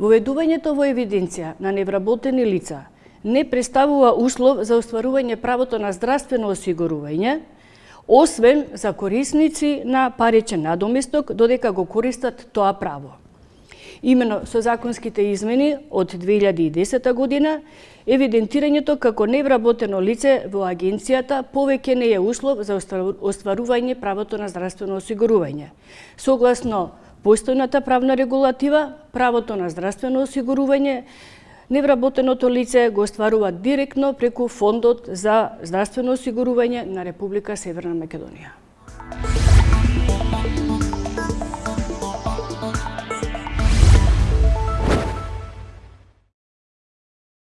Воведувањето во евиденција на невработени лица не представува услов за остварување правото на здравствено осигурување, освен за корисници на паричен надоместок, додека го користат тоа право. Имено со законските измени од 2010 година, евидентирањето како невработено лице во агенцијата повеќе не е услов за остварување правото на здравствено осигурување. Согласно постојната правна регулатива, правото на здравствено осигурување невработеното лице го остварува директно преку Фондот за здравствено осигурување на Република Северна Македонија.